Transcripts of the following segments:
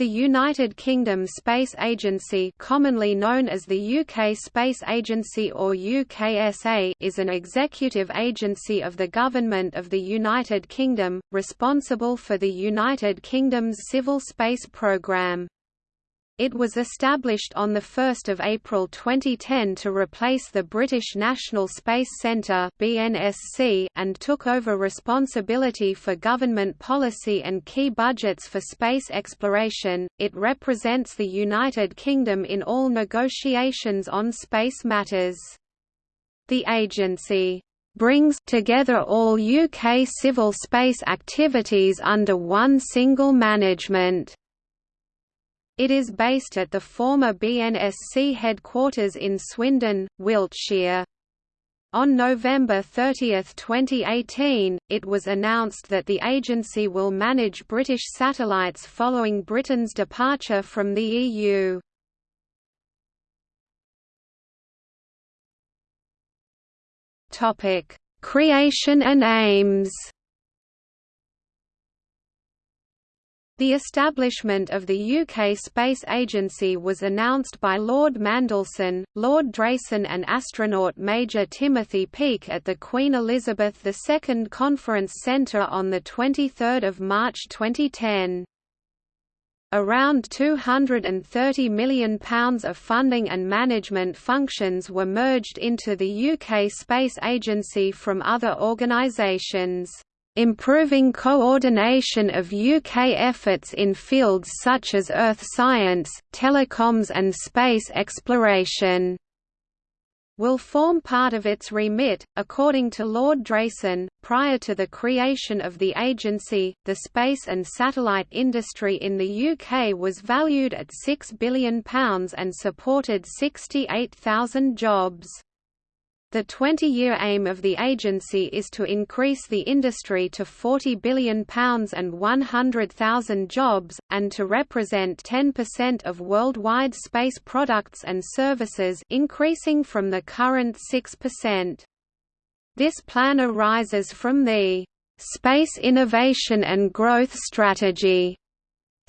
The United Kingdom Space Agency commonly known as the UK Space Agency or UKSA is an executive agency of the Government of the United Kingdom, responsible for the United Kingdom's civil space programme. It was established on 1 April 2010 to replace the British National Space Centre and took over responsibility for government policy and key budgets for space exploration. It represents the United Kingdom in all negotiations on space matters. The agency brings together all UK civil space activities under one single management it is based at the former BNSC headquarters in Swindon, Wiltshire. On November 30, 2018, it was announced that the agency will manage British satellites following Britain's departure from the EU. Creation and aims The establishment of the UK Space Agency was announced by Lord Mandelson, Lord Drayson and astronaut Major Timothy Peake at the Queen Elizabeth II Conference Centre on 23 March 2010. Around £230 million of funding and management functions were merged into the UK Space Agency from other organisations improving coordination of UK efforts in fields such as earth science, telecoms and space exploration will form part of its remit. According to Lord Drayson, prior to the creation of the agency, the space and satellite industry in the UK was valued at £6 billion and supported 68,000 jobs. The 20-year aim of the agency is to increase the industry to £40 billion and 100,000 jobs, and to represent 10% of worldwide space products and services increasing from the current 6%. This plan arises from the Space Innovation and Growth Strategy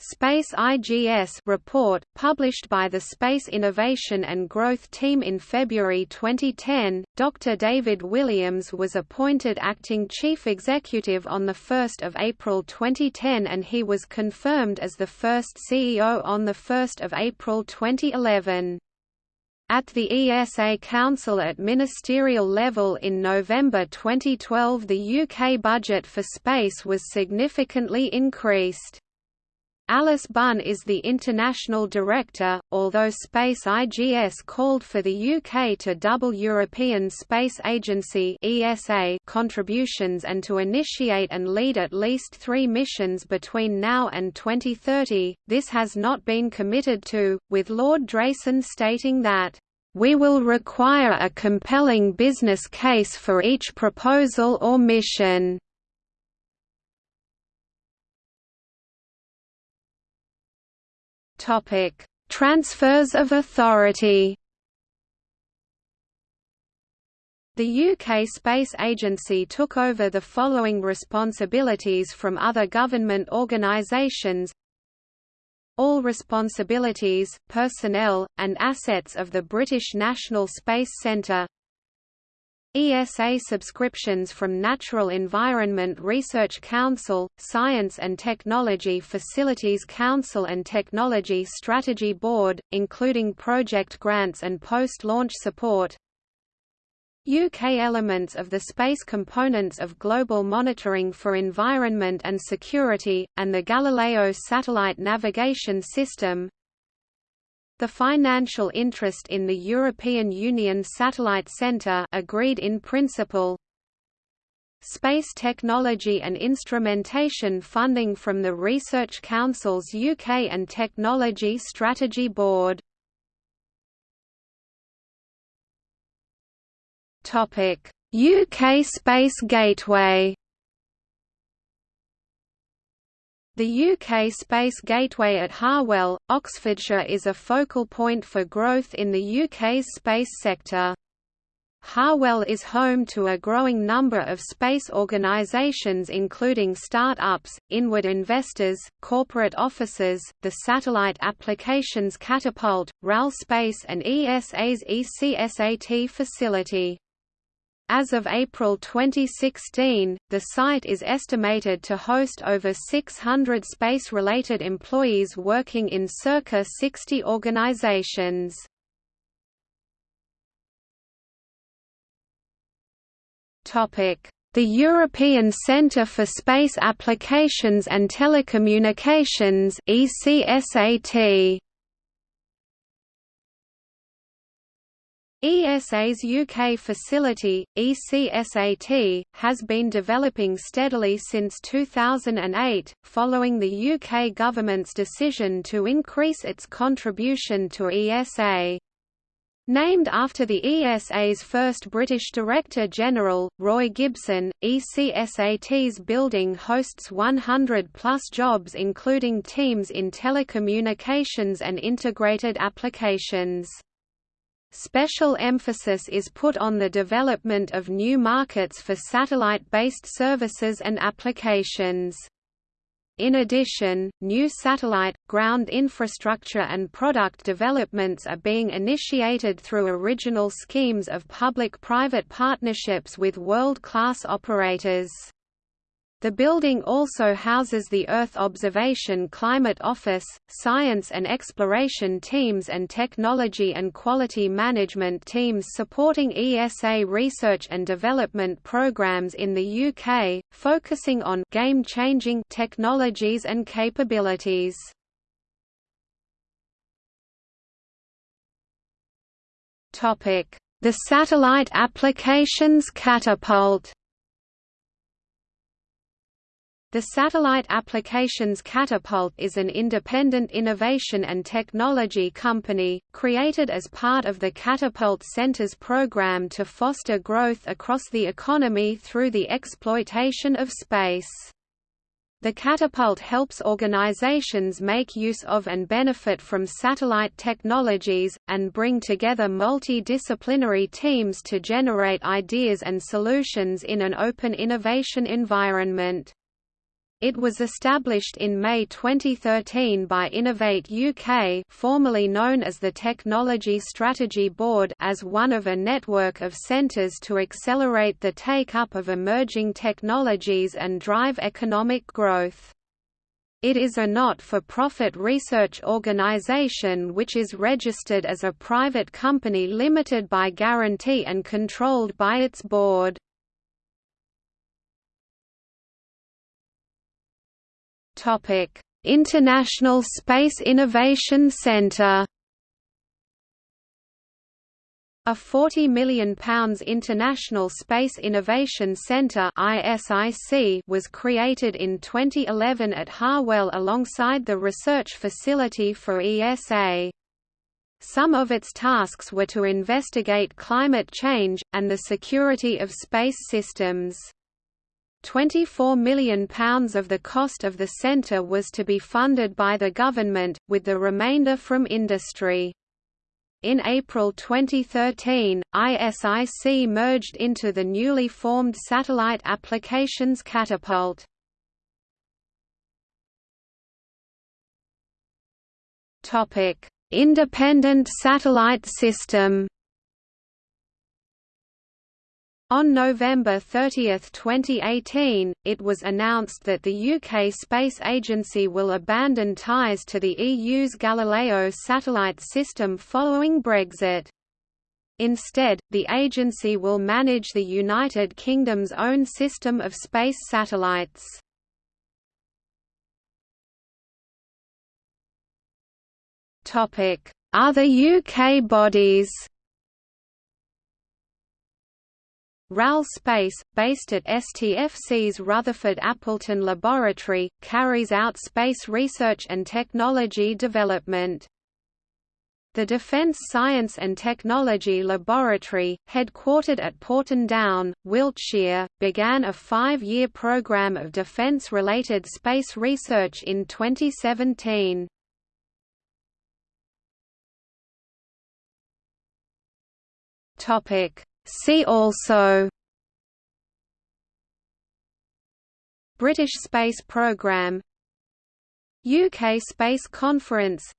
Space IGS report, published by the Space Innovation and Growth Team in February 2010, Dr. David Williams was appointed acting chief executive on 1 April 2010 and he was confirmed as the first CEO on 1 April 2011. At the ESA Council at ministerial level in November 2012 the UK budget for space was significantly increased. Alice Bunn is the international director, although Space IGS called for the UK to double European Space Agency (ESA) contributions and to initiate and lead at least 3 missions between now and 2030. This has not been committed to, with Lord Drayson stating that we will require a compelling business case for each proposal or mission. Topic: Transfers of authority. The UK Space Agency took over the following responsibilities from other government organisations. All responsibilities, personnel, and assets of the British National Space Centre ESA subscriptions from Natural Environment Research Council, Science and Technology Facilities Council and Technology Strategy Board, including project grants and post-launch support. UK elements of the space components of Global Monitoring for Environment and Security, and the Galileo Satellite Navigation System the financial interest in the European Union Satellite Centre agreed in principle. Space technology and instrumentation funding from the Research Council's UK and Technology Strategy Board. UK Space Gateway The UK Space Gateway at Harwell, Oxfordshire is a focal point for growth in the UK's space sector. Harwell is home to a growing number of space organizations including start-ups, inward investors, corporate offices, the Satellite Applications Catapult, RAL Space and ESA's ECSAT facility. As of April 2016, the site is estimated to host over 600 space-related employees working in circa 60 organizations. The European Centre for Space Applications and Telecommunications ECSAT ESA's UK facility, ECSAT, has been developing steadily since 2008, following the UK government's decision to increase its contribution to ESA. Named after the ESA's first British Director General, Roy Gibson, ECSAT's building hosts 100-plus jobs including teams in telecommunications and integrated applications. Special emphasis is put on the development of new markets for satellite-based services and applications. In addition, new satellite, ground infrastructure and product developments are being initiated through original schemes of public-private partnerships with world-class operators. The building also houses the Earth Observation Climate Office, science and exploration teams and technology and quality management teams supporting ESA research and development programs in the UK, focusing on game-changing technologies and capabilities. The Satellite Applications Catapult the Satellite Applications Catapult is an independent innovation and technology company, created as part of the Catapult Center's program to foster growth across the economy through the exploitation of space. The Catapult helps organizations make use of and benefit from satellite technologies, and bring together multidisciplinary teams to generate ideas and solutions in an open innovation environment. It was established in May 2013 by Innovate UK formerly known as the Technology Strategy Board as one of a network of centres to accelerate the take-up of emerging technologies and drive economic growth. It is a not-for-profit research organisation which is registered as a private company limited by guarantee and controlled by its board. International Space Innovation Centre. A £40 million International Space Innovation Centre was created in 2011 at Harwell alongside the research facility for ESA. Some of its tasks were to investigate climate change, and the security of space systems. £24 million of the cost of the centre was to be funded by the government, with the remainder from industry. In April 2013, ISIC merged into the newly formed Satellite Applications Catapult. Independent satellite system on November 30, 2018, it was announced that the UK Space Agency will abandon ties to the EU's Galileo satellite system following Brexit. Instead, the agency will manage the United Kingdom's own system of space satellites. Other UK bodies RAL Space, based at STFC's Rutherford Appleton Laboratory, carries out space research and technology development. The Defence Science and Technology Laboratory, headquartered at Porton Down, Wiltshire, began a five-year programme of defence-related space research in 2017. Topic See also British Space Programme UK Space Conference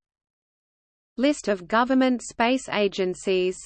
List of government space agencies